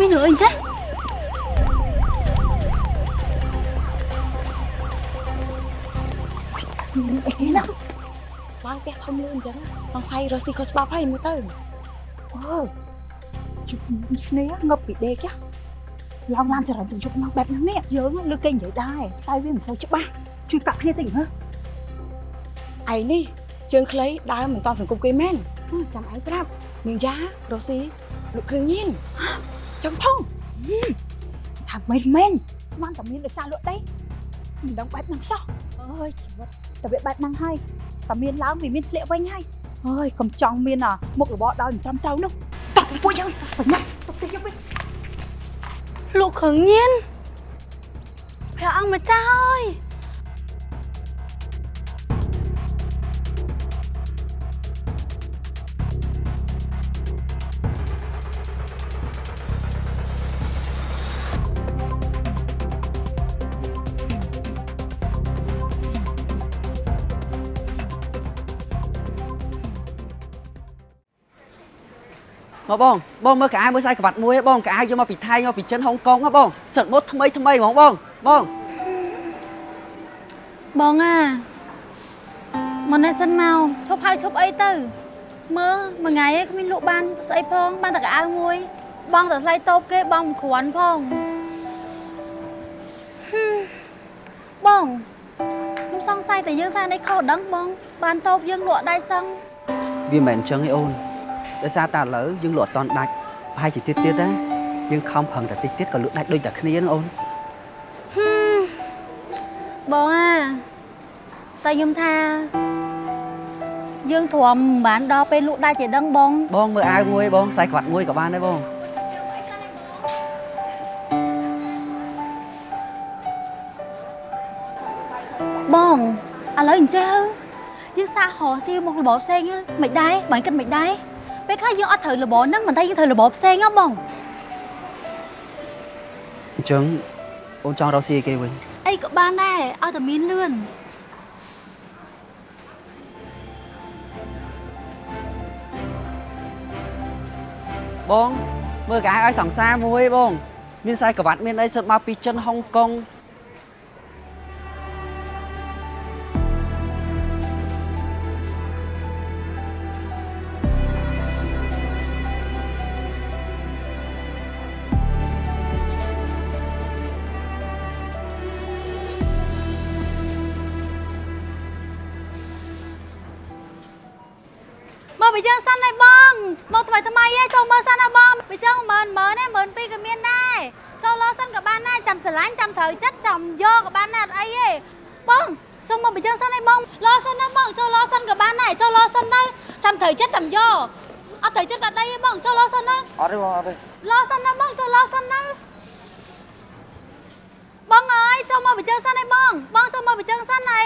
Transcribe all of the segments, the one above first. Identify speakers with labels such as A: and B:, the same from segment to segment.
A: មានរឿងអីចេះអីគេណាឡើងផ្ទះធំលឿនអញ្ចឹងសង្ស័យរស់ស៊ីខុសច្បាប់ហើយមើលទៅអូជុំគ្នាងប់ពីដេកឡងឡានសរំទៅជប់មកបែបហ្នឹងនេះយើងលើគេនិយាយដែរតែវាមិនសូវច្បាស់ជួយប្រាប់គ្នាតិចហ៎ឯនេះជើងខ្លីដើមមិនតន់សង្គមគេមែនចាំឯងប្រាប់នាងយ៉ារស់ស៊ីលោកគ្រឿងញៀន ចង់ផងថាមិនមែនស្មានតែមានលេខសារលក់ដីមិនដឹងបែបហ្នឹងសោះអើយជីវិតតែវាបែបហ្នឹងហើយតែមានឡើងវាមានធ្លាក់វិញហើយអើយកុំចង់មានមុខរបរដោយមិនត្រឹមត្រូវនោះតោះពួកយើងបញ្ញាទៅទីយើងវិញលោកគ្រឿងញៀនព្រះអង្គម្ចាស់អើយ
B: មកបងបងមើលកៅអៅមើលខ្សែក្រវ៉ាត់មួយហ៎បងកៅអៅយកមកពីថៃយកពីចិនហុងកុងហ៎បងសិតម៉ូតថ្មីថ្មីហ្មងបងបង
A: បងអាមកនេះសិនមកឈប់ហើយឈប់អីទៅមើលមួយថ្ងៃឯងគ្មានលក់បានស្អីផងបានតែកៅអៅមួយបងតែថ្លៃតូបគេបងមិនគ្រាន់ផងហឹមបងខ្ញុំសង្ស័យតែយើងសារនេះខុសដឹងបងបានតូបយើងលក់ដៃសឹង
B: វាមិនមែនអញ្ចឹងទេអូន ដោយសារតែឥឡូវយើងលក់អត់តន់ដាច់ប្រហែលជាទៀតទៀតណាយើងខំប្រឹងតែតិចទៀតក៏លក់ដាច់ដូចតែគ្នាហ្នឹងអូន
A: ហឹមបងអាតែខ្ញុំថាយើងទ្រាំមិនបានដល់ពេលលក់ដាច់ទេដឹងបង
B: បងមើលអាវមួយបងខ្សែក្រវ៉ាត់មួយក៏បានដែរបង
A: បងឥឡូវអញ្ចឹងយើងសាកហោស៊ីមករបបផ្សេងហ្នឹងមិនដែរបងគិតមិនដែរ ពេលខ្លះយើងអត់ត្រូវរបបហ្នឹងមិនតែយើងត្រូវរបបផ្សេងហ៎បង
B: អញ្ចឹងអូនចង់រកស៊ីឲ្យគេវិញ
A: អីក៏បានដែរឲ្យតែមានលឿន
B: បងមើលកៅអៅឲ្យសង្សារមួយបង មានខ្សែក្រវ៉ាត់មានអីសិតមកពីចិនហុងកុង
A: ថ្មីថ្មីឯងចូលមើលសិនណាបងពីយើងមើលមើលនេះមើលពីក៏មានដែរចូលលោសិនក៏បានដែរចាំស្រឡាញ់ចាំត្រូវចិត្តចាំយកក៏បានដែរអត់អីទេបងចូលមកពីយើងសិនឯងបងលោសិនណាបងចូលលោសិនក៏បានដែរចូលលោសិនទៅចាំត្រូវចិត្តចាំយកអត់ត្រូវចិត្តអត់អីទេបងចូលលោសិនណា
B: អត់ទេបងអត់ទេ
A: លោសិនណាបងចូលលោសិនណាបងអើយចូលមកបញ្ជើសិនឯងបងបងចូលមកបញ្ជើសិនអី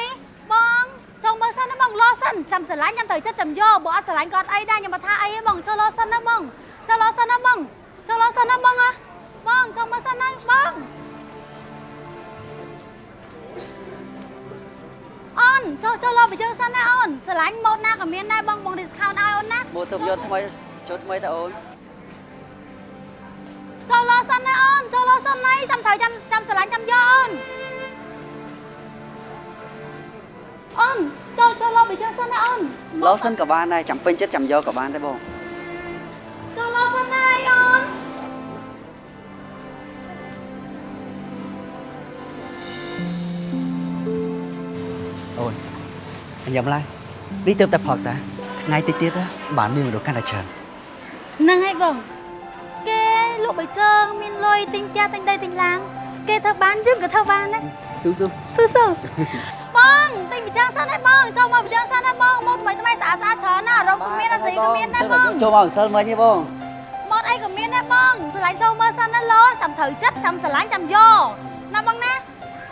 A: បង ចូលមើលសិនណាបងលោសិនចាំស្រឡាញ់ចាំត្រូវចិត្តចាំយកបើអត់ស្រឡាញ់ក៏អត់អីដែរខ្ញុំមកថាអីទេបងចូលលោសិនណាបងចូលលោសិនណាបងចូលលោសិនណាបងអើបងចូលមើលសិនណាបងអូនចូលចូលលោបញ្ជើសិនណាអូនស្រឡាញ់ម៉ូតណាក៏មានដែរបងបង discount ឲ្យអូនណា
B: ម៉ូតទៅយន្តថ្មីចូលថ្មីតើអូន
A: ចូលលោសិនណាអូនចូលលោសិនណៃចាំត្រូវចាំចាំស្រឡាញ់ចាំយកអូន អូនចូលចូលលោបញ្ជើសិនណាអូន
B: លោសិនក៏បានដែរចាំពេញចិត្តចាំយកក៏បានដែរបង
A: ចូលលោសិនណាអូន
B: អូនអញញ៉ាំឡើយនេះទៅតែផឹកតាថ្ងៃតិចទៀតណាបានមានមនុស្សកាន់តែច្រើន
A: ហ្នឹងហើយបងគេលក់បៃជើងមានលុយទិញផ្ទះទិញដីទិញឡានគេធ្វើបានយើងក៏ធ្វើបានដែរ
B: ស៊ូស៊ូ
A: ស៊ូស៊ូ បងទិញបៃជើងសិនហើយបងចូលមកបៃជើងសិនហើយបងមកថ្មីថ្មីស្អាតស្អាតច្រើនណាស់រោគក៏មានអាស្រីក៏មានដែរបង
B: ចូលមកអង្សិលមិញទេបង
A: ម៉ូតអីក៏មានដែរបងស្រឡាញ់ចូលមើលសិនណាលោចាំត្រូវចិត្តចាំស្រឡាញ់ចាំយកណាបងណា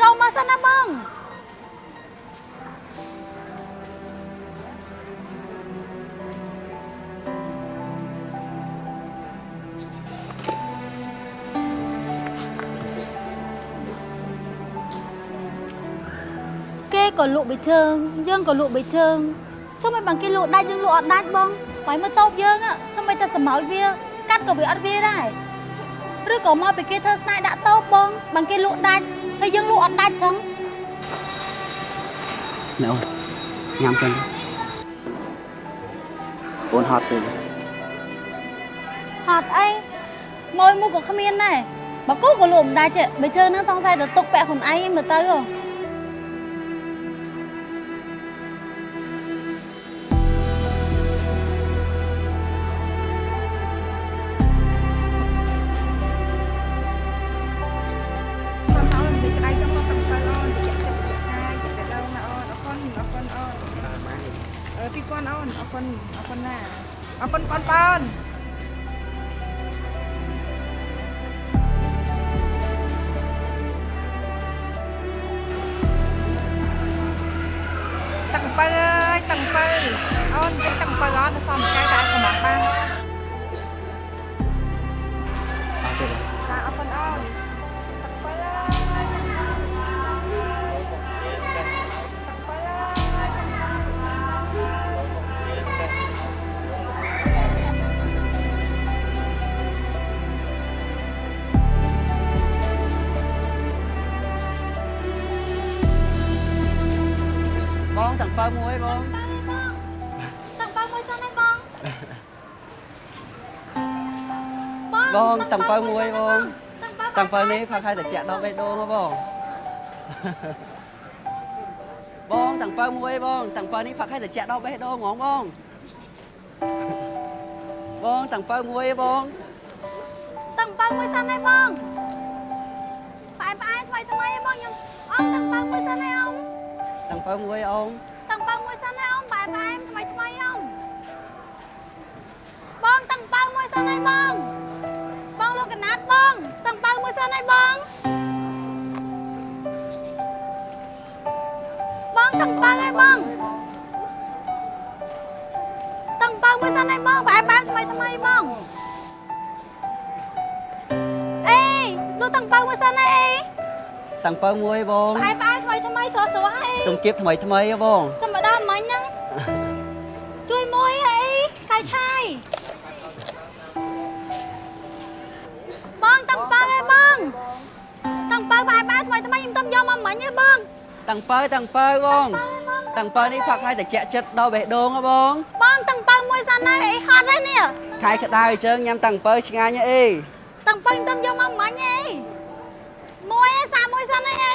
A: ចូលមើលសិនណាបង ក៏លក់បិជើងយើងក៏លក់បិជើងចុះមិន bằng គេលក់ដាច់យើងលក់អត់ដាច់បងបើមើលតូបយើងសម្បីតែសម្ោចវាកាត់ក៏វាអត់វាដែរឬក៏មកពីគេធ្វើស្នាយដាក់តោបងបើគេលក់ដាច់ហើយយើងលក់អត់ដាច់ចឹង
B: ណែអូនញ៉ាំសិនអូនហត់ទេ
A: ហត់អីមួយមួយក៏គ្មានដែរបើគូក៏លក់មិនដាច់ទេបើជើនឹងសង្ស័យទៅទុកពាក់ខ្លួនឯងមើលទៅហ៎
C: tầng bơ on cái tầng bơ on nó xong cái đã của món ba
B: អត់ទេបង
C: តាអរគុណអូនទឹកបើអើយទឹកបើអើយ
B: បងតាំងបើមួយបង
A: បង
B: តាំងបើមួយបង
A: តាំងបើ
B: តាំងបើនេះផាក់ឲ្យតែចាក់ដល់បេះដូងហ៎បងបងតាំងបើមួយបងតាំងបើនេះផាក់ឲ្យតែចាក់ដល់បេះដូងហ្មងបងបងតាំងបើមួយបង
A: តាំងបើមួយសិនឯងបងផ្អែមផ្អែមថ្មីថ្មីឯងបងខ្ញុំអមតាំងបើមួយសិនឯងអម
B: តាំងបើមួយអង
A: តាំងបើមួយសិនឯងអមផ្អែមផ្អែមថ្មីថ្មីអមបងតាំងបើមួយសិនឯងបងបងលោ កកណាត់បងតាំងបើមួយសិនឯងបងបងតាំងបើឯងបងតាំងបើមួយសិនឯងបងផ្អែមផ្អែមថ្មីថ្មីបងអេលោកតាំងបើមួយសិនឯងអេ
B: តាំងបើមួយបង
A: ផ្អែមផ្អែមថ្មីថ្មីស្រស់ស្រស់អេ
B: ជុំគៀបថ្មីថ្មីហ៎បង
A: ធម្មតាមិញហ្ថ្មីថ្មីខ្ញុំទៅយកមកមិញឯងបង
B: តាំងបើតាំងបើបងតាំងបើនេះផាក់ឲ្យតែចាក់ចិត្តដល់បេះដូងហ៎បង
A: បងតាំងបើមួយសិនណាអីហត់ហើយនេះ
B: ខែក្តៅអញ្ចឹងញ៉ាំតាំងបើឆ្ងាញ់អី
A: តាំងបើខ្ញុំទៅយកមកមិញឯងមួយឯងសាមួយសិនឯងអី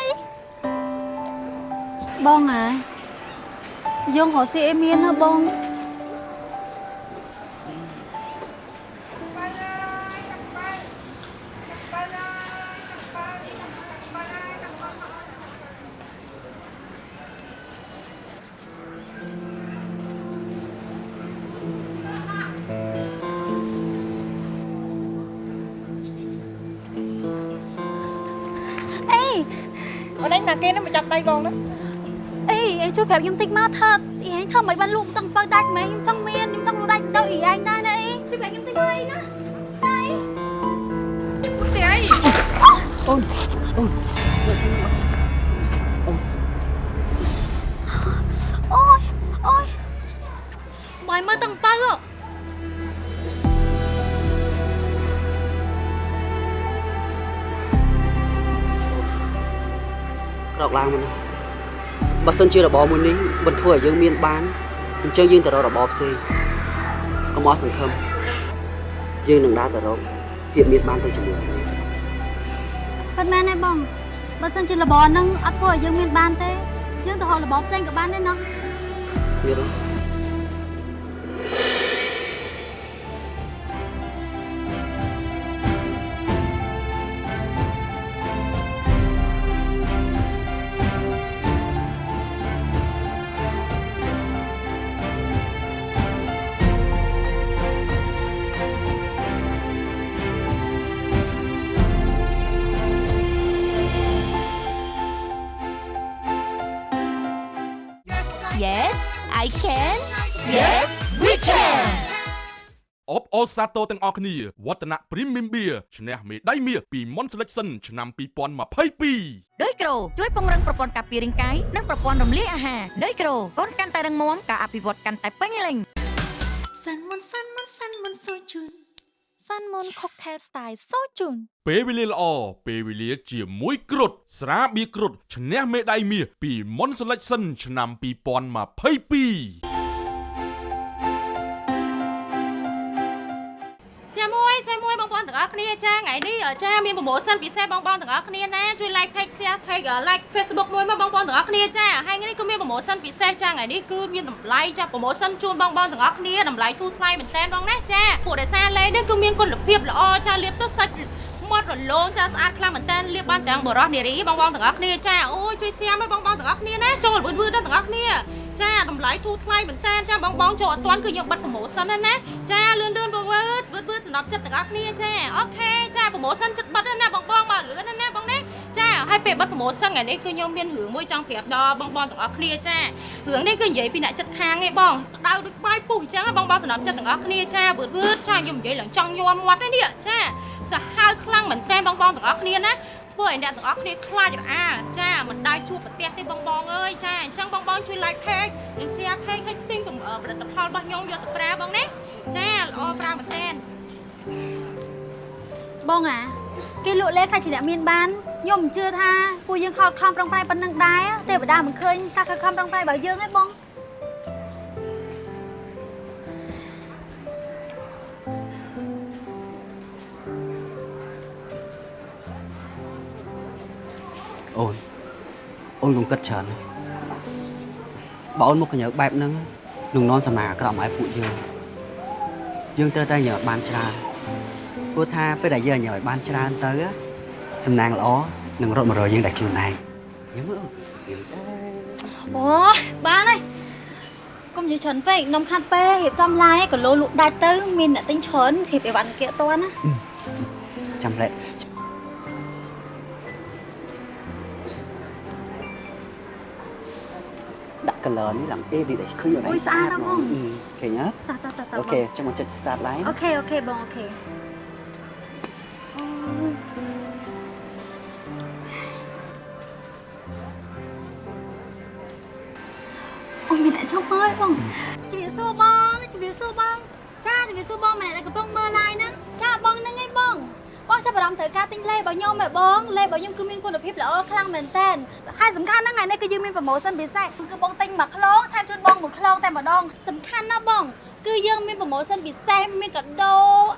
A: បងហើយយើងរកស៊ីអីមានណាបង អូ
C: នឯងមកគេនឹងមកចាប់ដៃបងណា
A: អីអីជួយប្រាប់ខ្ញុំតិចមកថាអីឯងធ្វើមិនបានលូកតាំងបើដាច់មែនខ្ញុំចង់មានខ្ញុំចង់លូដាច់ទៅអីឯងដែរណាអីជួយប្រាប់ខ្ញុំតិចមកអីណាអី
C: ពុតទេអី
B: អូនអូន រោកឡើងមកណាបើសិនជារបបមួយនេះមិនធ្វើឲ្យយើងមានបានអញ្ចឹងយើងទៅរករបបផ្សេងកុំអស់សង្ឃឹមយើងនឹងដើរទៅរកភាពមានបានទៅជាមួយគ្នា
A: ប៉ិនមែនទេបងបើសិនជារបរហ្នឹងអត់ធ្វើឲ្យយើងមានបានទេយើងទៅរករបរផ្សេងក៏បានដែរណោះ
B: ទៀតទេ
D: I can Yes we can
E: អបអូសាទរទាំងអស់គ្នាវឌ្ឍនៈ Premium Beer ឈ្នះមេដាយមាសពី Mon Selection ឆ្នាំ2022
D: ដោយក្រូជួយពង្រឹងប្រព័ន្ធការពាររាងកាយនិងប្រព័ន្ធរំលាយអាហារដោយក្រូកូនកាន់តែរឹងមាំការអភិវឌ្ឍកាន់តែពេញលេញ
F: សាន់មុនសាន់មុនសាន់មុនសូជូន
D: Sunmon Cocktail Style សូជូន
E: ពេលវេលាល្អពេលវេលាជាមួយគ្រុតស្រាបៀរគ្រុតឈ្នះមេដាយមាសពី Mon Selection ឆ្នាំ2022
F: សាមួយសាមួយបងប្អូនទាំងអស់គ្នាចាថ្ងៃនេះចាមានប្រូម៉ូសិនពិសេសបងប្អូនទាំងអស់គ្នាណាជួយ like page share page like Facebook មួយមកបងប្អូនទាំងអស់គ្នាចាហើយថ្ងៃនេះក៏មានប្រូម៉ូសិនពិសេសចាថ្ងៃនេះគឺមានតម្លៃចាប្រូម៉ូសិនជូនបងប្អូនទាំងអស់គ្នាតម្លៃធូរថ្លៃមែនតើបងណាចាពួកដែលសារលេងនេះគឺមានគុណភាពល្អចាលាបទៅសាច់មាត់រលោងចាស្អាតខ្លាំងមែនតើលាបបានទាំងបរោះនារីបងប្អូនទាំងអស់គ្នាចាអូយជួយ share មកបងប្អូនទាំងអស់គ្នាណាចូលវឺតវឺតដល់ទាំងអស់គ្នា ចាតម្លៃធូរថ្លៃមែនតើចាបងបងចូលអត់ទាន់គឺយកបិទប្រូម៉ូសិនណាណាចាលឿនលឿនវឺតវឺតវឺតសម្រាប់ចិត្តទាំងអស់គ្នាចាអូខេចាប្រូម៉ូសិនចិត្តបិទណាបងបងមកលឿនណាណាបងណាចាហើយពេលបិទប្រូម៉ូសិនថ្ងៃនេះគឺខ្ញុំមានរឿងមួយចង់ប្រាប់ដល់បងបងទាំងអស់គ្នាចារឿងនេះគឺនិយាយពីអ្នកចិត្តខាងឯងបងក្តៅដូចបាយពុះអញ្ចឹងបងបងសម្រាប់ចិត្តទាំងអស់គ្នាចាវឺតវឺតចាខ្ញុំនិយាយឡើងចង់ញ័រមាត់ទេនេះចាសាហាវខ្លាំងមែនតើបងបងទាំងអស់គ្នាណា ធ្វើឲ្យអ្នកទាំងអស់គ្នាខ្លាចរអាចាមិនដាច់ជួបប្រទេសទេបងបងអើយចាអញ្ចឹងបងបងជួយ like page និង share page ឲ្យទិញផលិតផលរបស់ខ្ញុំយកទៅប្រើបងណាចាល្អប្រើមែនតើ
A: បងអាគេលក់លេខ្លាចជាអ្នកមានបានខ្ញុំមិនជឿថាពួកយើងខលខំប្រឹងប្រែងប៉ុណ្ណឹងដែរទេវតាមិនឃើញការខិតខំប្រឹងប្រែងរបស់យើងទេបង
B: អូនអូនកុំគិតច្រើនណាបើអូនមកកញ្ញើបែបហ្នឹងនឹងនាំសំណាងអាក្រក់មកឲ្យពួកយើងយើងត្រូវតែញើបានច្រើនព្រោះថាពេលដែលយើងញើឲ្យបានច្រើនទៅសំណាងល្អនឹងរត់មករកយើងដែលខ្លួនឯងញ៉ាំមើលអូន
A: អូបានហើយកុំនិយាយច្រើនពេកនំខាត់ពេករៀបចំឡាយក៏លោលក់ដាច់ទៅមានអ្នកទិញច្រើនរៀបអីវ៉ាន់គេអត់តាន់ណា
B: ចាំលែក color នេះឡើងអេឌីដែលឃើញអត់
A: អូយស្អាតណាស់បង
B: ឃើញហ៎
A: តោះតោះតោះតោះ
B: អូខេចាំមកចុច start line
A: អូខេអូខេបងអូខេអូយមានតែចង់មើលបងជំរាបសួរបងជំរាបសួរបងចាជំរាបសួរបងម្នាក់ដែលកំពុងមើល live ហ្នឹងចាបងហ្នឹងឯងបង បងចាប់អារម្មណ៍ត្រូវការទិញលេរបស់ខ្ញុំឯងបងលេរបស់ខ្ញុំគឺមានគុណភាពល្អខ្លាំងមែនតើហើយសំខាន់ហ្នឹងថ្ងៃនេះគឺយើងមានប្រូម៉ូសិនពិសេសគឺបងទិញមួយខ្លងថែមជូនបងមួយខ្លងតែម្ដងសំខាន់ណាស់បងគឺយើងមានប្រូម៉ូសិនពិសេសមានកាដូ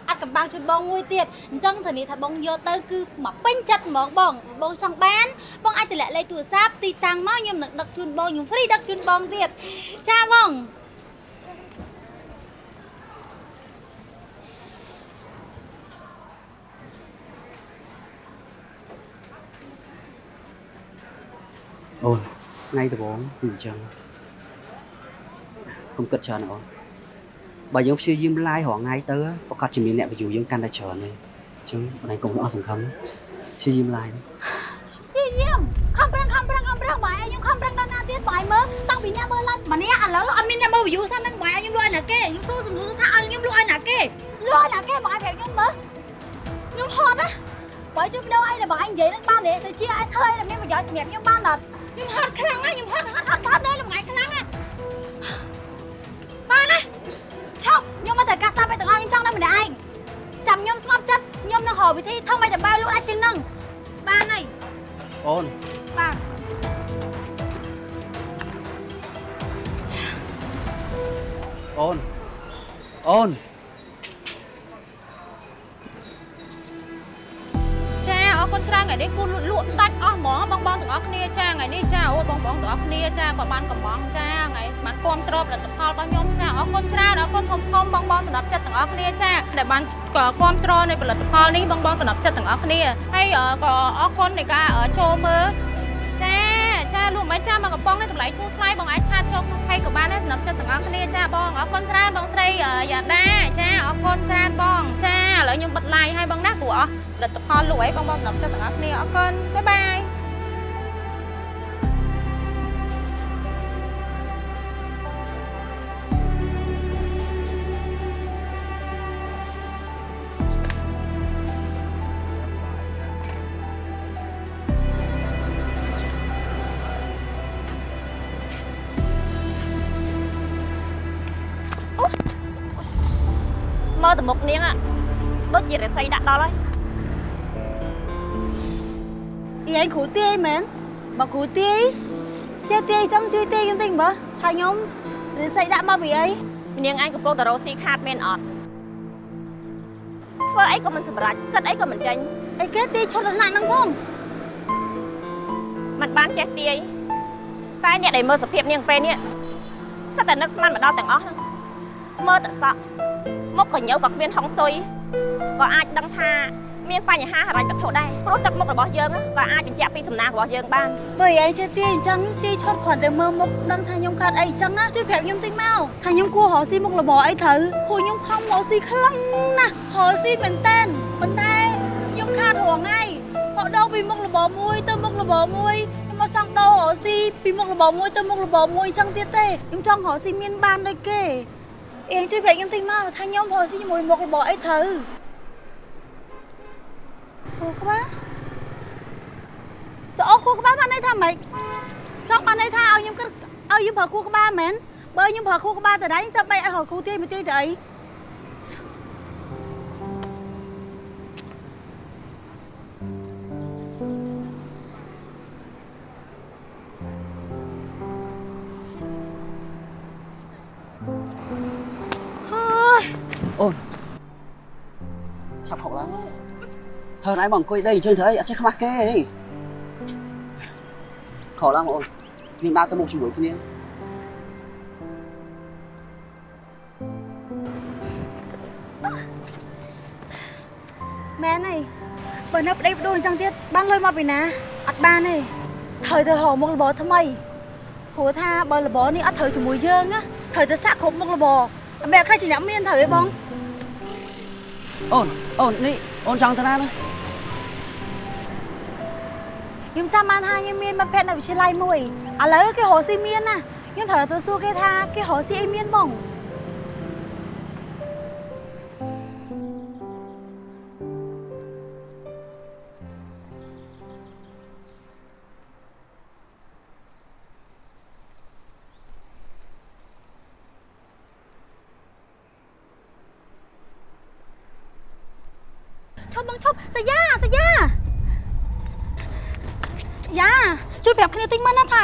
A: អាត់កំបាំងជូនបងមួយទៀតអញ្ចឹងធានាថាបងយកទៅគឺមកពេញចិត្តហ្មងបងបងចង់បានបងអាចតម្លាក់លេខទូរស័ព្ទទីតាំងមកខ្ញុំនឹងដឹកជូនបងខ្ញុំ free ដឹកជូនបងទៀតចាបង
B: អូនថ្ងៃដំបូងគឺអញ្ចឹងកុំគិតច្រើនអូនបើយើងព្យាយាម live រាល់ថ្ងៃទៅប្រកាសជាមានអ្នក view យើងកាន់តែច្រើនទេអញ្ចឹងបងឯងកុំអស់សង្ឃឹមព្យាយាម live
A: ជីយាមខំប្រឹងខំប្រឹងខំប្រឹងបាយឲ្យខ្ញុំខំប្រឹងដល់ណាទៀតបាយមើលតាំងពីអ្នកមើលឡាតម្នាក់ឥឡូវអត់មានអ្នកមើល view ថានឹងបាយឲ្យខ្ញុំលក់ឲ្យណាគេខ្ញុំសួរសំណួរថាឲ្យខ្ញុំលក់ឲ្យណាគេលក់ឲ្យណាគេបាយប្រាប់ខ្ញុំមើលខ្ញុំហត់ណាបាយជួយបដូរអីដល់បាយនិយាយនឹងបានទេទៅជាឲ្យធ្វើឲ្យមានប្រយោជន៍សម្រាប់ខ្ញុំបានអត់ ខ្ញុំហត់ខ្លាំងណាស់ខ្ញុំហត់ហត់ហត់ហត់ដល់ល្ងាចខ្លាំងណាស់បានណាឈប់ខ្ញុំមកត្រូវការសាប់ឲ្យទាំងអស់ខ្ញុំចង់នៅម្នាក់ឯងចាំខ្ញុំស្ងប់ចិត្តខ្ញុំនឹងរកវិធីធ្វើមិនដើម្បីលក់ដាច់ជាងនឹងបានហើយ
B: អូន
A: បាទ
B: អូនអូន
F: បងទាំងអស់គ្នាចាក៏បានកំងចាថ្ងៃបានគ្រប់គ្រងផលិតផលរបស់ខ្ញុំចាអរគុណច្រើនអរគុណធំធំបងបងសម្រាប់ចិត្តទាំងអស់គ្នាចាដែលបានក៏គ្រប់គ្រងនៃផលិតផលនេះបងបងសម្រាប់ចិត្តទាំងអស់គ្នាហើយក៏អរគុណនៃការចូលមើលចាចាលោកមិនចាមកកំប៉ុងនេះតម្លៃធូរថ្លៃបងអាចឆាតចូលក្នុង page ក៏បានដែរសម្រាប់ចិត្តទាំងអស់គ្នាចាបងអរគុណច្រើនបងស្រីយ៉ាដាចាអរគុណច្រើនបងចាឥឡូវខ្ញុំបិទ live ឲ្យបងណាព្រោះអស់ផលិតផលលក់អីបងបងសម្រាប់ចិត្តទាំងអស់គ្នាអរគុណបាយបាយ
G: ជាតិរិស័យដាក់ដល់ហើយ
A: យាយគ្រូទាយមែនបើគ្រូទាយចេះទាយចឹងជួយទាយខ្ញុំតិចមើលថាខ្ញុំរិស័យដាក់មកពីអី
G: នាងឯងកំពុងតរោស៊ីខាតមែនអត់ធ្វើអីក៏មិនសម្រេចគិតអីក៏មិនចេញ
A: អីគេទាយឈុតលណាក់ហ្នឹងផង
G: มันបានចេះទាយតែអ្នកដែលមើលសភាពនាងពេលនេះសិតតែនឹកស្មានមកដល់ទាំងអស់ហ្នឹងមើលតែសក់មុខក៏ញើក៏គ្មានហុងស៊ុយ ក៏អាចដឹងថាមានបញ្ហាហិរញ្ញវត្ថុដែរព្រោះទឹកមុខរបស់យើងហ្នឹងក៏អាចបញ្ជាក់ពីសំណាងរបស់យើងបាន
A: បើឯងចេះទាយអញ្ចឹងទាយឈុតគ្រាន់តែមើលមុខដឹងថាខ្ញុំកើតអីអញ្ចឹងណាជួយប្រាប់ខ្ញុំតិចមកថាខ្ញុំគួររកស៊ីមុខរបរអីត្រូវពួកខ្ញុំខំរកស៊ីខ្លាំងណាស់រកស៊ីមែនតែនប៉ុន្តែខ្ញុំខាតរងថ្ងៃមកដូរពីមុខរបរមួយទៅមុខរបរមួយខ្ញុំមកចង់ដូររកស៊ីពីមុខរបរមួយទៅមុខរបរមួយអញ្ចឹងទៀតទេខ្ញុំចង់រកស៊ីមានបានដូចគេអេជួយប្រាប់ខ្ញុំតិចមកថាខ្ញុំរកស៊ីជាមួយមុខរបរអីត្រូវ គូក្បាលចុះអស់គូក្បាលបានន័យថាម៉េចចង់បានន័យថាឲ្យខ្ញុំគិតឲ្យយើងប្រើគូក្បាលមែនបើខ្ញុំប្រើគូក្បាលតដៃចាំបែកឲ្យរកគូទាយមួយទាយទៅអីហើយ
B: អូនឆាប់ហុកឡើង ហើនឯងមកអង្គុយដីអញ្ចឹងធ្វើអីអត់ចេះខ្មាស់គេអីខោឡើងបងអូនមានដើរទៅមុខជាមួយគ្នា
A: មែនហើយបើនៅប្តីប្ដូរអញ្ចឹងទៀតបានលុយមកពីណាអត់បានទេត្រូវទៅរកមុខរបរថ្មីព្រោះថាបើរបរនេះអត់ត្រូវជាមួយយើងណាត្រូវទៅសាក់គ្រប់មុខរបរអមេអត់ខ្លាចជាអ្នកមានត្រូវទេបង
B: អូនអូននេះអូនចង់ទៅណាណា
A: ខ្ញុំចាំបានថាខ្ញុំមានមិត្តភក្តិនៅវិទ្យាល័យមួយឥឡូវគេរកស៊ីមានណាខ្ញុំត្រូវទៅសួរគេថាគេរកស៊ីអីមានបង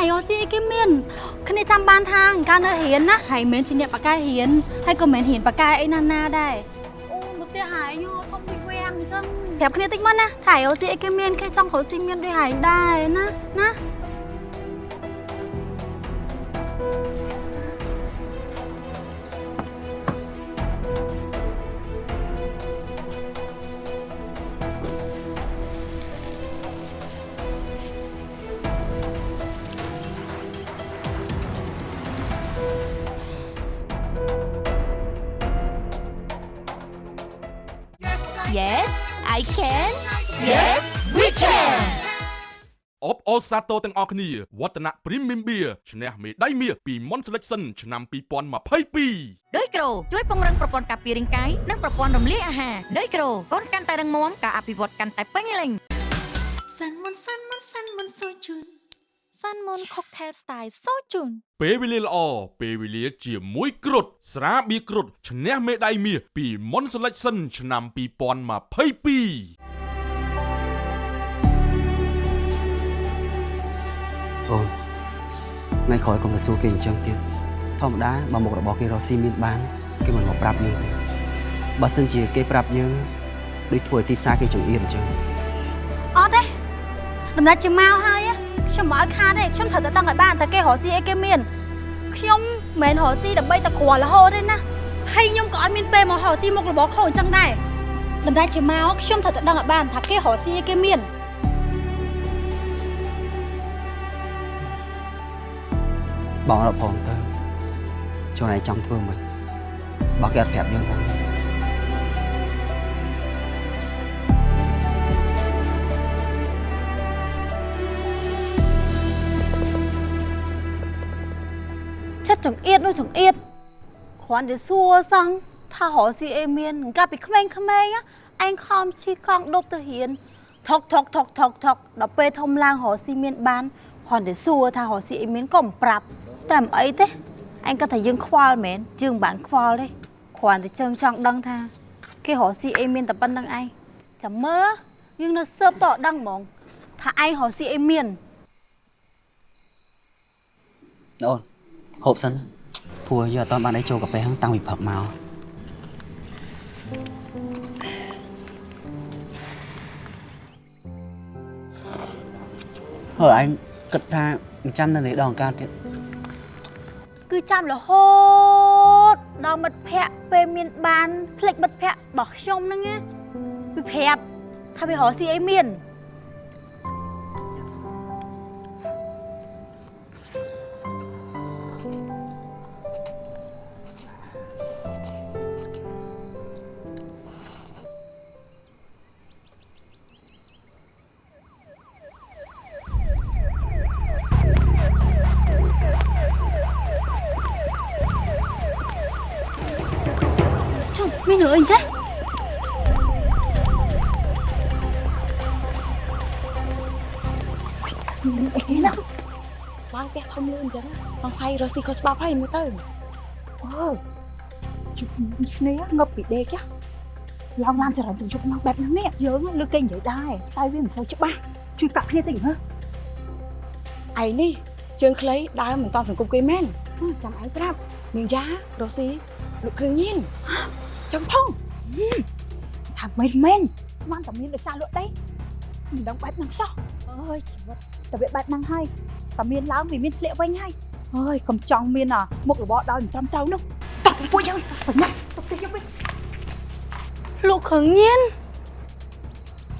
A: តិចមើលណាថាយោស៊ីអីគេមានគ្នាចាំបានថាអង្ការនៅរៀនណាហើយមិនមែនជាអ្នកបកកែរៀនហើយក៏មិនមែនរៀនបកកែអីណាណាដែរអូមកផ្ទះហើយញោធំពីវាំងអញ្ចឹងប្រាប់គ្នាតិចមើលណាថាយោស៊ីអីគេមានគេចង់រកស៊ីមានដូចហើយដែរណាណា
E: អបអរសាទរទាំងអស់គ្នាវឌ្ឍនៈ Premium Beer ឈ្នះមេដាយមាសពី Mon Selection ឆ្នាំ2022
D: ដោយក្រូជួយពង្រឹងប្រព័ន្ធការពាររាងកាយនិងប្រព័ន្ធរំលាយអាហារដោយក្រូកូនកាន់តែរឹងមាំការអភិវឌ្ឍកាន់តែពេញលេញ
H: សាន់មុនសាន់មុនសាន់មុនសូជូនសាន់មុន cocktail style សូជូន
E: ពេលវេលាល្អពេលវេលាជាមួយគ្រុតស្រាបៀរគ្រុតឈ្នះមេដាយមាសពី Mon Selection ឆ្នាំ2022
B: អូនថ្ងៃក្រោយកុំទៅសួរគេអញ្ចឹងទៀតធម្មតាបើមុខរបស់គេរកស៊ីមានបានគេមិនមកប្រាប់យើងទេបើសិនជាគេប្រាប់យើងដូចធ្វើឲ្យទីផ្សារគេចង្អៀតអញ្ចឹង
A: អត់ទេដំណេចជាមកហើយ á ខ្ញុំមិនឲ្យខាតទេខ្ញុំត្រូវតែដឹងឲ្យបានតើគេរកស៊ីអីគេមានខ្ញុំមិនមែនរកស៊ីដើម្បីតែគ្រាន់រហូតទេណាហើយខ្ញុំក៏អត់មានពេលមករកស៊ីមុខរបរខុសអញ្ចឹងដែរដំណេចជាមកខ្ញុំត្រូវតែដឹងឲ្យបានថាគេរកស៊ីអីគេមាន
B: បងអត់ផងទៅចូលឯងចង់ធ្វើមិនបើគេអត់ប្រាប់យើងផង
A: ចិត្តចង្អៀតនោះចង្អៀតគ្រាន់តែសួរសោះថារកស៊ីអីមានកាលពីក្មេងៗណាឯងខំជិះកង់ដប់ទៅរៀនថុកថុកថុកថុកថុកដល់ពេលធំឡើងរកស៊ីមានបានគ្រាន់តែសួរថារកស៊ីអីមានក៏មិនប្រាប់ តែមិនអីទេឯងគាត់ថាយើងខ្វល់មែនយើងមិនបានខ្វល់ទេគ្រាន់តែជើងចង់ដឹងថាគេរកស៊ីអីមានតែប៉ុណ្្នឹងឯងចាំមើលយើងនៅស៊ើបតអត់ដឹងហ្មងថាឯងរកស៊ីអីមាន
B: អូនហូបសិនព្រោះយើងអត់ទាន់បានអីចូលកាហ្វេហ្នឹងតាំងពីព្រឹកមកហើយឯងគិតថាចាំនៅនេះដងកើតទៀត
A: គឺចាំរហូតដល់មិត្តភ័ក្តិពេលមានបានផ្លិចមិត្តភ័ក្តិរបស់ខ្ញុំហ្នឹងណាវាប្រាប់ថាវារកស៊ីអីមាន រ
C: ស់ស៊ីខុសច្បាប់ហើយមើលទៅអូជុំគ្នាងឹបពីដេកចាឡើងឡានចរន្តទៅជុំមកបែបហ្នឹងនេះយើងលើគេនិយាយដែរតែវាមិនសូវច្បាស់ជួយប្រាប់គ្នាតិចមើលឯនេះជើងខ្លីដើរមិនតន់សង្គមគេមែនហឹមចាំឯងប្រាប់នាងយ៉ារស់ស៊ីលក់គ្រឿងញៀនចឹងផងហឹមថាមិនមែនស្មានតែមានដោយសារលក់ទេមិនដឹងបែបហ្នឹងសោះអើយជីវិតតែវាបែបហ្នឹងហើយតែមានឡើងវាមានធ្លាក់វិញហើយ អើយកុំចង់មានអាមុខរបរដោយមិនត្រឹមត្រូវនោះតោះពួកយើងបញ្ញាទៅផ្ទះយើងវិញ
A: លក់គ្រឿងញៀន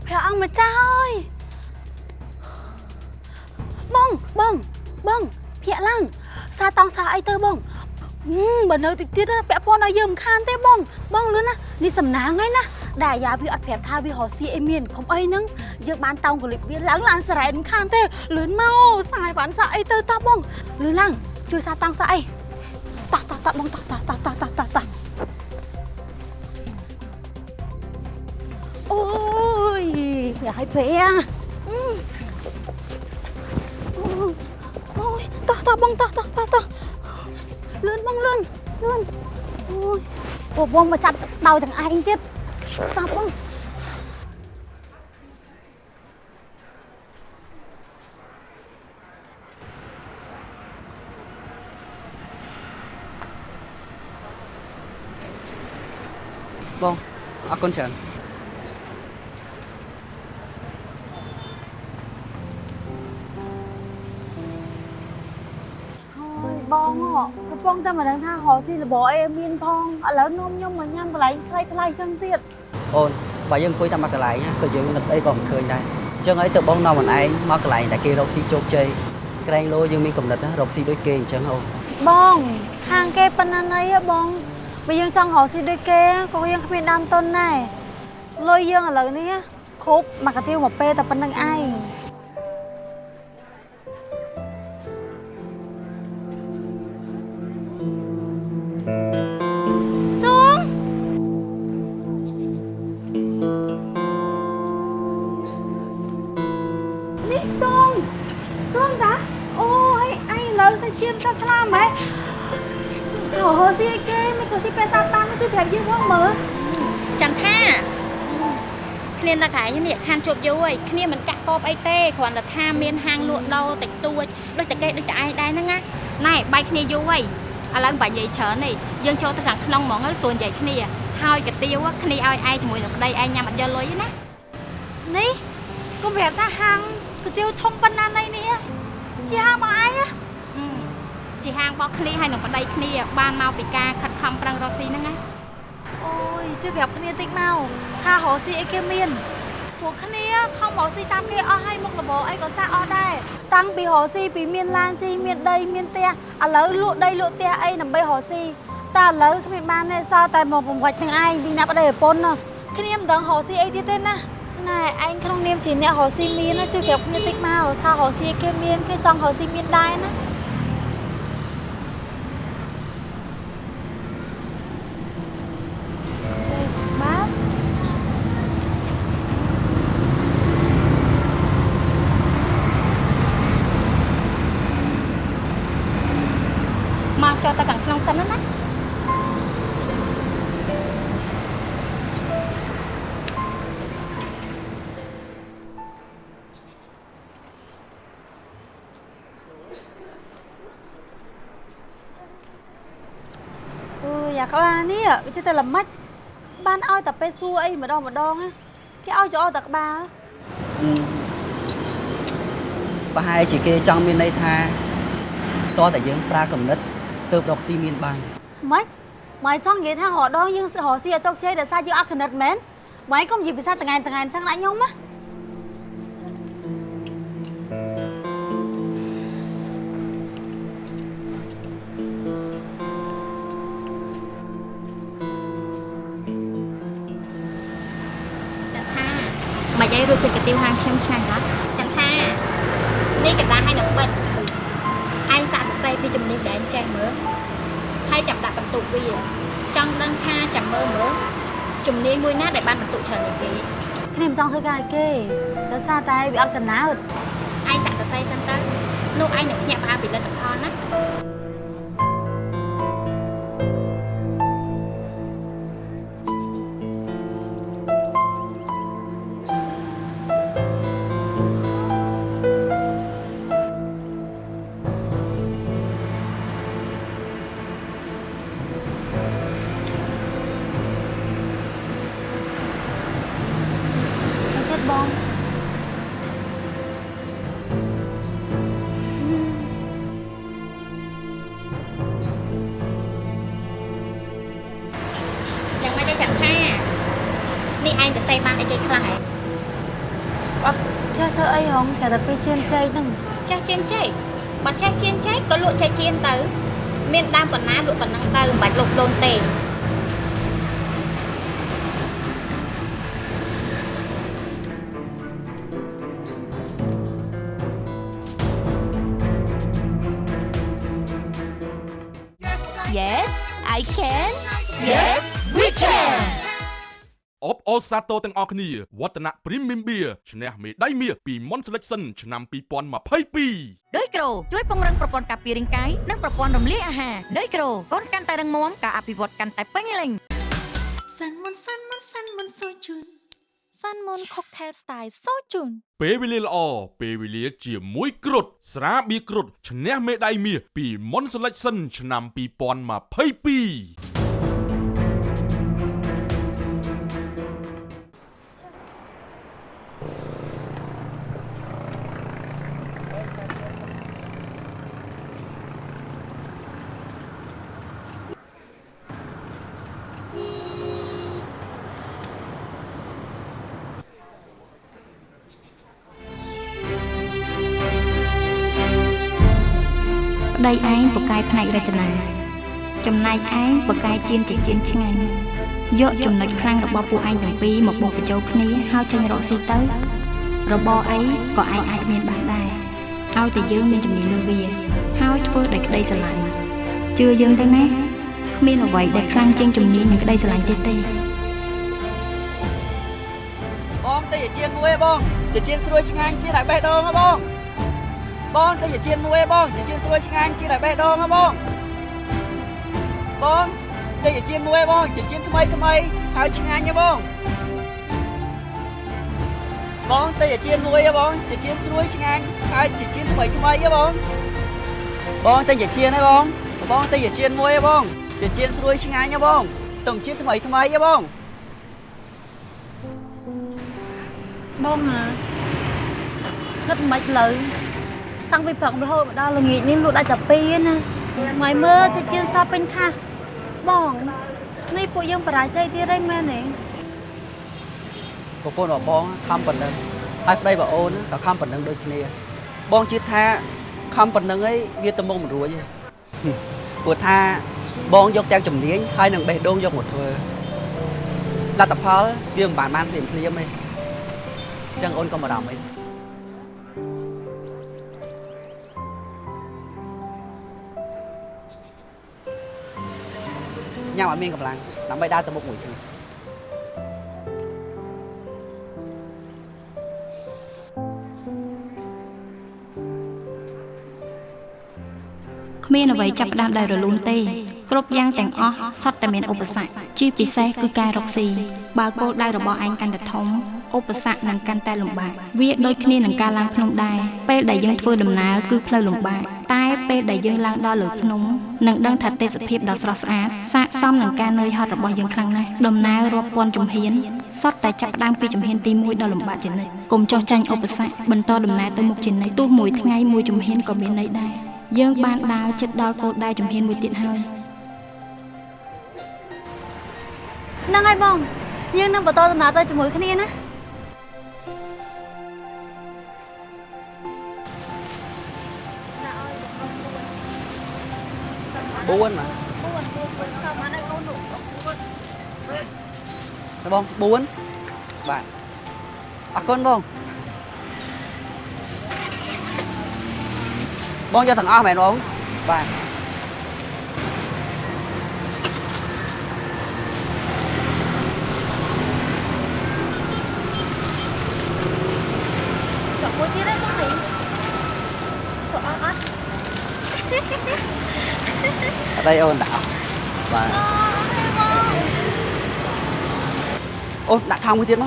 A: ព្រះអង្គម្ចាស់អើយបងបងបងភាកឡើងសាតង់សាអីទៅបងហឹមបើនៅតិចទៀតណាពាក់ព័ន្ធឲ្យយើងមិនខានទេបងបងលឿនណានេះសំណាងហើយណា ដែលអាយ៉ាវាអត់ប្រាប់ថាវារស់ស៊ីអីមានកុំអីហ្នឹងយើងបានតោងកលិបវាឡើងឡានសារ៉ែមិនខានទេលឿនមកសាយបានសាក់អីទៅតោះបងលឿនឡើងជួយសាតោងសាក់អីតោះតោះតោះបងតោះតោះតោះតោះតោះតោះតោះអូយយ៉ាឲ្យពេអាអូយតោះតោះបងតោះតោះតោះតោះលឿនបងលឿនលឿនអូយបងមកចាប់ដៅទាំងឯងទៀត
B: Apa? Bông, à
A: con chẳng បងកំពុងតែមិនដឹងថារកស៊ីលបអីមានផងឥឡូវនំខ្ញុំមកញ៉ាំកន្លែងខ្លីៗចឹងទៀត
B: អូនបើយើងអង្គុយតាមមួយកន្លែងណាក៏យើងនឹកអីក៏មិនឃើញដែរអញ្ចឹងហើយទៅបងនាំខ្លួនឯងមកកន្លែងដែលគេរកស៊ីជោគជ័យក្រែងលោយើងមានកំណត់ណារកស៊ីដូចគេអញ្ចឹងអូន
A: បងខាងគេប៉ុណ្ណាណីហ៎បងបើយើងចង់រកស៊ីដូចគេក៏យើងគ្មានដើមទុនដែរលុយយើងឥឡូវនេះគ្រប់មកកាទៀវមកពេលតែប៉ុណ្្នឹងឯង ញឥឡូវសាច់ជៀមសាច់ខ្លាមហ៎អូស៊ីអីគេមិនក៏ស៊ីពេលតាតាមជួយប្រាប់យើងផងមើល
F: ចាំថាគ្នានៅកន្លែងនេះខានជប់យូរហើយគ្នាមិនកាក់កបអីទេគ្រាន់តែថាមានហាងលក់ដូរតិចតួចដូចតែគេដូចតែឯងដែរហ្នឹងណាណែបាយគ្នាយូរហើយឥឡូវបាញ់និយាយច្រើននេះយើងចូលទៅខាងក្នុងហ្មងទៅសួរនិយាយគ្នាហើយកាទៀវគ្នាឲ្យឯងជាមួយនឹងប្តីឯងញ៉ាំអត់យកលុយទេណា
A: នេះកុំប្រាប់ថាហាងគុយទាវធំប៉ុណ្ណាណីនេះជាហាងមកឯងណា
F: អឺ ជាហាងរបស់គ្នាហើយនឹងប្តីគ្នាបានមកពីការខិតខំប្រឹងរកស៊ីហ្នឹងណា
A: អូយជួយប្រាប់គ្នាតិចមកថារកស៊ីអីគេមានពួកគ្នាខំរកស៊ីតាមគេអស់ហើយមុខរបរអីក៏សាក់អស់ដែរតាំងពីរកស៊ីពីមានឡានជីមានដីមានផ្ទះឥឡូវលក់ដីលក់ផ្ទះអីដើម្បីរកស៊ីតែឥឡូវគ្មានបានទេសល់តែមកបង្វិចទាំងឯងពីអ្នកប្តីប្រពន្ធណាគ្នាមិនដឹងរកស៊ីអីទៀតទេណាណែឯងក្នុងនាមជាអ្នករកស៊ីមានណាជួយប្រាប់គ្នាតិចមកថារកស៊ីគេមានគេចង់រកស៊ីមានដែរណា វាចេះតែល្មិចបានឲ្យតែពេលសួរអីម្ដងម្ដងណាគេឲ្យចោលតែក្បាល
B: ប្រហែលជាគេចង់មានន័យថាតើតែយើងប្រើកំណត់ទៅរកស៊ីមានបាន
A: ម៉េចម៉ែចង់និយាយថារដងយើងរកស៊ីអត់ជោគជ័យដោយសារយើងអត់កណិតមែនម៉ែកុំនិយាយភាសាតង្ហែនតង្ហែនចឹងដាក់ខ្ញុំណា
F: ទៀវហាងខ្ញុំឆ្ងាញ់ណាស់ចាំថានេះកណ្ដាលឲ្យនឹងបិទឯងសាកសរសេរពីជំនាញដែលឯងចេះមើលហើយចាំដាក់បន្ទុកវាចង់ដឹងថាចាំមើលមើលជំនាញមួយណាដែលបានបន្ទុកច្រើនជាងគេ
A: គ្នាមិនចង់ធ្វើការឲ្យគេដោយសារតែវាអត់កណើត
F: ឯងសាកសរសេរសិនទៅនោះឯងនឹងភ្ញាក់ផ្អើលពីលទ្ធផលណា គ្រា
A: ន់តែពីជឿនជ័យហ្នឹង
F: ចេះជៀនចេកបើចេះជៀនចេកក៏លក់ចេះជៀនទៅ មានដើមប៉ុណ្ណាលក់ប៉ុណ្ណឹងទៅមិនបាច់លុបដូនទេ
H: Yes I can Yes we can
E: អបអរសាទរទាំងអស់គ្នាវឌ្ឍនៈ Premium Beer ឈ្នះមេដាយមាសពី Mon Selection ឆ្នាំ2022
D: ដោយក្រូជួយពង្រឹងប្រព័ន្ធការពាររាងកាយនិងប្រព័ន្ធរំលាយអាហារដោយក្រូកូនកាន់តែរឹងមាំការអភិវឌ្ឍកាន់តែពេញលេញ
H: សាន់មុនសាន់មុនសាន់មុនសូជូនសាន់មុន Cocktail Style សូជូន
E: ពេលវេលាល្អពេលវេលាជាមួយគ្រុតស្រាបៀរគ្រុតឈ្នះមេដាយមាសពី Mon Selection ឆ្នាំ2022
F: កែផ្នែករចនាចំណែកឯងពូកែជៀនជាជៀនឆ្ងាញ់យកចំណុចខ្លាំងរបស់ពួកឯងទាំងពីរមកបូកបញ្ចូលគ្នាហើយចេញរកស៊ីទៅរបរអីក៏ឯងអាចមានបានដែរឲ្យតែយើងមានជំនាញលើវា ហើយធ្វើដោយក្តីស្រឡាញ់ជឿយើងទៅណាគ្មានអ្វីដែលខ្លាំងជាងជំនាញនិងក្តីស្រឡាញ់ទៀតទេ
B: បងទៅជាជៀនមួយឯងបងជាជៀនស្រួយឆ្ងាញ់ជាតែបេះដូងហ៎បង បងទៅជាជៀនមួយឯងបងជាជៀនស្រួយឆ្ងាញ់ជាតែបេះដូងហ៎បងបងទៅជាជៀនមួយឯងបងជាជៀនថ្មីថ្មីហើយឆ្ងាញ់ហ៎បងបងទៅជាជៀនមួយឯងបងជាជៀនស្រួយឆ្ងាញ់ហើយជាជៀនថ្មីថ្មីហ៎បងបងទៅជាជៀនឯងបងបងទៅជាជៀនមួយឯងបងជាជៀនស្រួយឆ្ងាញ់ហ៎បងតំជៀនថ្មីថ្មីហ៎បង
A: បងណាគិតមិនលើ តាំងពីព្រឹករហូតមកដល់ល្ងាចនេះលក់ដាច់តែពីរណាម៉ៃមើលចេះជឿនសពពេញថាសបងនេះពួកយើងបរាជ័យទៀតហើយមែនទេ
B: ប្រពន្ធរបស់បងខំប៉ុណ្ណឹងហើយប្តីរបស់អូនក៏ខំប៉ុណ្ណឹងដូចគ្នា បងជឿថាខំប៉ុណ្ណឹងអីវាទៅមុខមិនរួចទេព្រោះថាបងយកទាំងជំនាញហើយនឹងបេះដូងយកមកធ្វើលទ្ធផលវាមិនបានបានភ្លាមភ្លាមទេអញ្ចឹងអូនកុំបារម្ភអី ញ៉ាំឲ្យមានកម្លាំងដើម្បីដើរទៅមុខមួយគ្នា
F: គ្មានអ្វីចាប់ផ្ដើមដោយរលូនទេគ្រប់យ៉ាងទាំងអស់សុទ្ធតែមានឧបសគ្គជាពិសេសគឺការរកស៊ីបើគោលដៅរបស់ឯងកាន់តែធំឧបសគ្គនឹងកាន់តែលំបាកវាដូចគ្នានឹងការឡើងភ្នំដែរពេលដែលយើងធ្វើដំណើរគឺផ្លូវលំបាកតែ ព
I: ពេលដែលយើងឡើងដល់លើភ្នំនឹងដឹងថាទេសភាពដ៏ស្រស់ស្អាតស័ក្តិសមនឹងការនឿយហត់របស់យើងខ្លាំងណាស់ដំណើររាប់ពាន់ជំហានសុទ្ធតែចាប់ផ្ដើមពីជំហានទី1ដ៏លំបាកជានិច្ចកុំចោះចាញ់ឧបសគ្គបន្តដំណើរទៅមុខជានិច្ចទោះមួយថ្ងៃមួយជំហានក៏មានន័យដែរយើងបានដើរជិតដល់គោលដៅជំហានមួយទៀតហើយ
A: ហ្នឹងហើយបងយើងនឹងបន្តដំណើរទៅជាមួយគ្នាណា
B: 4បាទ
A: 4 4 4តាមមកនៅកូននោះ
B: តើបង4បាទអរគុណបងបងយកទាំងអស់មែនបងបាទ
A: ចុះមួយទៀតឯងបងនេះចុះអត់អត់
B: អត់អីអូនដាក់អស់បាទអូនដាក់ថងមួយទៀតម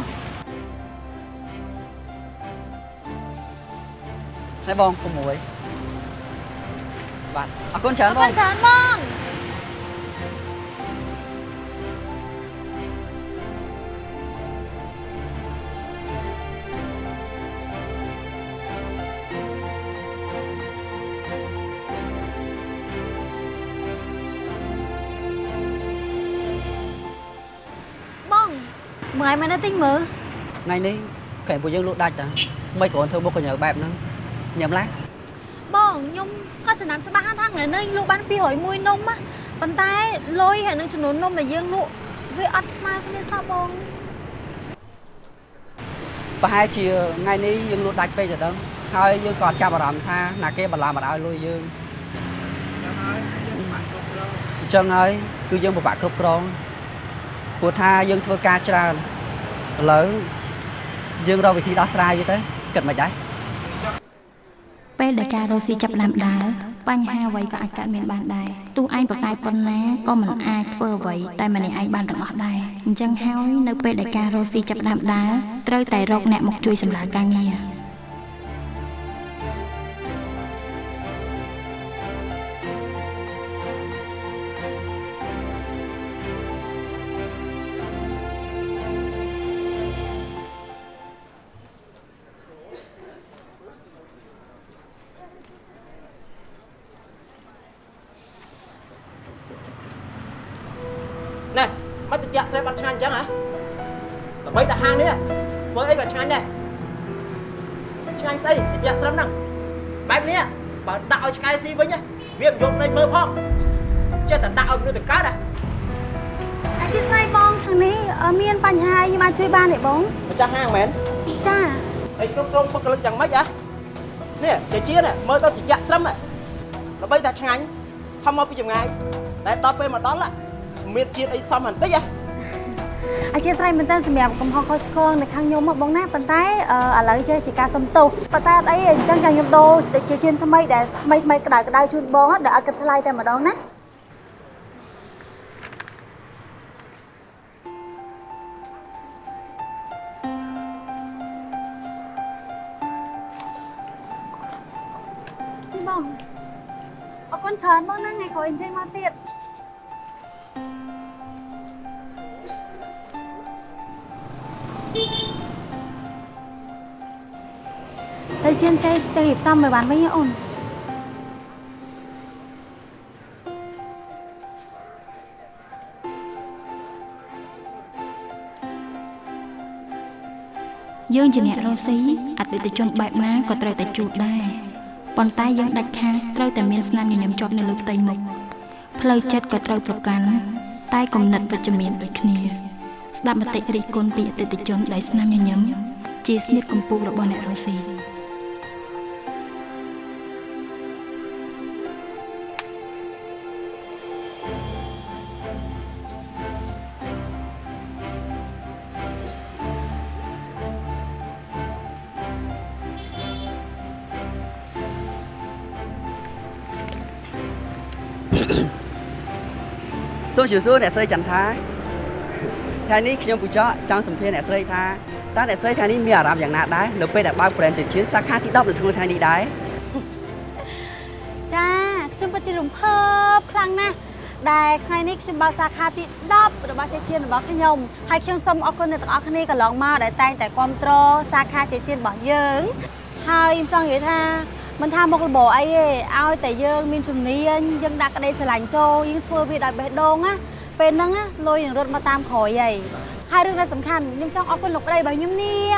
A: មើលឲ្យមកនៅទិញមើល
B: ថ្ងៃនេះកែពួកយើងលក់ដាច់តាមិនគ្រាន់ធ្វើមុខកញ្ញើបែបហ្នឹងញ៉ាំឡា
A: បងខ្ញុំក៏ចំណាំច្បាស់ថាថ្ងៃនេះលក់បាន201នំណាប៉ុន្តែលុយហើយនឹងចំនួននំដែលយើងលក់វាអត់ស្មើគ្នាសោះបង
B: ប្រហែលជាថ្ងៃនេះយើងលក់ដាច់ពេកទៅដឹងហើយយើងក៏អត់ចាប់អារម្មណ៍ថាណាគេបន្លាមកឲ្យលុយយើងអញ្ចឹងហើយគឺយើងពិបាកគ្រប់គ្រងព្រោះថាយើងធ្វើការច្រើន ឥឡូវយើងរកវិធីដោះស្រាយទៅគិតមិនដែរ
I: ពេលដែលការរស់ស៊ីចាប់ផ្ដើមដើរបញ្ហាអ្វីក៏អាចកើតមានបានដែរទោះឯងប្រកែកប៉ុណ្ណាក៏មិនអាចធ្វើអ្វីតែម្នាក់ឯងបានទាំងអស់ដែរអញ្ចឹងហើយនៅពេលដែលការរស់ស៊ីចាប់ផ្ដើមដើរត្រូវតែរកអ្នកមកជួយសម្រាលការងារ
J: ឆ្ងាញ់ស្អីតិចស្រីហ្នឹងបែបនេះបើដាក់ឲ្យឆ្កែស៊ីវិញវាមិនយកន័យមើលផងចេះតែដាក់ឲ្យមនុស្សទៅកើតហ៎
A: អធិស្ឋានបងខាងនេះអឺមានបញ្ហាអីខ្ញុំអាចជួយបានទេបង
J: ម្ចាស់ហាងមែន
A: ចា
J: អីគ្រប់គ្រងបុគ្គលិកយ៉ាងម៉េចហ៎នេះជាជានេះមើលទៅតិចស្រីហ៎ដើម្បីតែឆ្ងាញ់ខំមកពីចម្ងាយតែដល់ពេលមកដល់ហ៎មានជាតិអីសមបន្តិចហ៎
A: អធិស្ឋានមែនតើសម្រាប់កំហុសខុសឆ្គងនៅខាងខ្ញុំមកបងណាប៉ុន្តែអឺឥឡូវចេះជាការសុំទោសប៉ុន្តែអត់អីទេអញ្ចឹងចាំខ្ញុំដូរទៅជាជៀនថ្មីដែលថ្មីថ្មីក្តៅក្តៅជូនបងហ៎ដែលអត់គិតថ្លៃតែម្ដងណានេះបងអរគុណច្រើនបងណាថ្ងៃក្រោយអញ្ជើញមកទៀត ទៅជៀនចេះទៅរៀបចំឲ្យបានវិញណាអូន
I: យើងជាអ្នករស់ស៊ីអតិថិជនបែបណាក៏ត្រូវតែជួបដែរប៉ុន្តែយើងដាច់ខាតត្រូវតែមានស្នាមញញឹមជាប់នៅលើផ្ទៃមុខផ្លូវចិត្តក៏ត្រូវប្រកាន់តែគំនិតវិជ្ជមានដូចគ្នា ស្ដាប់មតិរិះគន់ពីអតិថិជនដែលស្នាមញញឹមជាស្នៀតកម្ពូលរបស់អ្នករស់ស៊ី
B: សូមជម្រាបសួរអ្នកស្រីចន្ទថាថ្ងៃនេះខ្ញុំពូចកចង់សម្ភាសន៍អ្នកស្រីថាតើអ្នកស្រីថ្ងៃនេះមានអារម្មណ៍យ៉ាងណាដែរនៅពេលដែលបើក brand ចិញ្ចៀនសាខាទី10នៅក្នុងថ្ងៃនេះដែរ
A: ចាខ្ញុំពិតជារំភើបខ្លាំងណាស់ដែលថ្ងៃនេះខ្ញុំបើកសាខាទី10របស់ជេជៀនរបស់ខ្ញុំហើយខ្ញុំសូមអរគុណអ្នកទាំងអស់គ្នាកន្លងមកដែលតែងតែគ្រប់គ្រងសាខាជេជៀនរបស់យើងហើយខ្ញុំចង់និយាយថា មិនថាមុខរបរអីទេឲ្យតែយើងមានជំនាញយើងដាក់ក្តីស្រឡាញ់ចូលយើងធ្វើវាដោយបេះដូងណាពេលហ្នឹងណាលុយនឹងរត់មកតាមក្រោយហើយហើយរឿងដែលសំខាន់ខ្ញុំចង់អរគុណលោកប្តីរបស់ខ្ញុំនេះ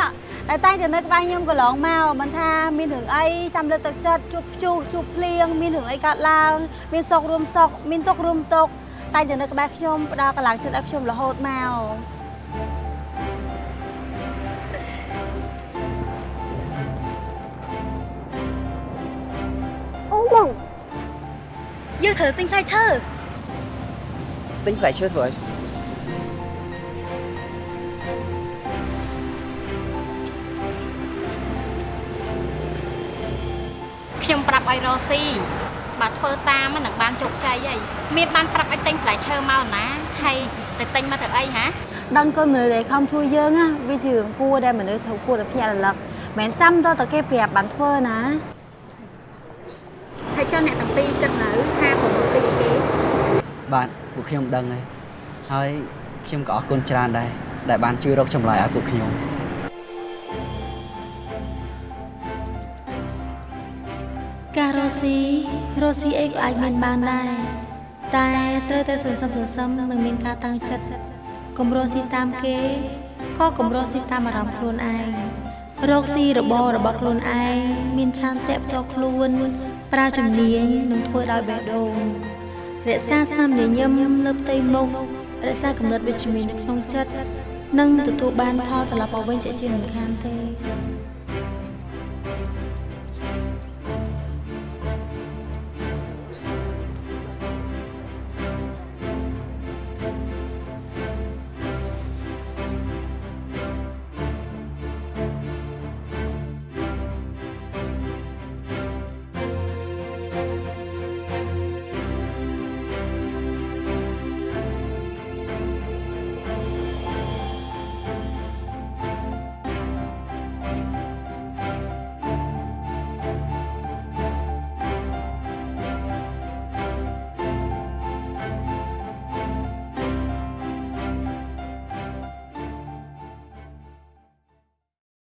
A: ដែលតែងតែនៅក្បែរខ្ញុំកន្លងមកមិនថាមានរឿងអីចាំលើកទឹកចិត្តជួបព្យុះជួបភ្លៀងមានរឿងអីកើតឡើងមានសុខរួមសុខមានទុក្ខរួមទុក្ខតែងតែនៅក្បែរខ្ញុំផ្ដល់កម្លាំងចិត្តឲ្យខ្ញុំរហូតមក យើងត្រូវទិញផ្លែឈើ
J: ទិញផ្លែឈើធ្វើអី
F: ខ្ញុំប្រាប់ឲ្យរកស៊ីបើធ្វើតាមហ្នឹងនឹងបានជោគជ័យហើយមានបានប្រាប់ឲ្យទិញផ្លែឈើមកណាហើយទៅទិញមកទៅអីហ៎
A: ដឹងគុណមនុស្សដែលខំជួយយើងណាវាជារឿងគួរដែលមនុស្សត្រូវគួរតែភ្ញាក់រលឹកមិនមែនចាំដល់តែគេប្រាប់បានធ្វើណាហើយចុះអ្នកទាំងពីរគិតនៅថាប្រមូលស៊ីគេ
B: បាទពួកខ្ញុំដឹងហើយហើយខ្ញុំក៏អរគុណច្រើនដែរដែលបានជួយរកចម្លើយឲ្យពួកខ្ញុំ
I: ការរស់ស៊ីរស់ស៊ីអីក៏អាចមានបានដែរតែត្រូវតែសន្សំសន្សំនិងមានការតាំងចិត្តកុំរស់ស៊ីតាមគេក៏កុំរស់ស៊ីតាមអារម្មណ៍ខ្លួនឯងរកស៊ីរបររបស់ខ្លួនឯងមានឆន្ទៈផ្ទាល់ខ្លួន ប្រើជំនាញនិងធ្វើដោយបេះដូង រក្សាស្នាមញញឹមលើផ្ទៃមុខរក្សាកម្រិតវិជ្ជមាននៅក្នុងចិត្តនិងទទួលបានផលត្រឡប់មកវិញជាជាមិនខានទេ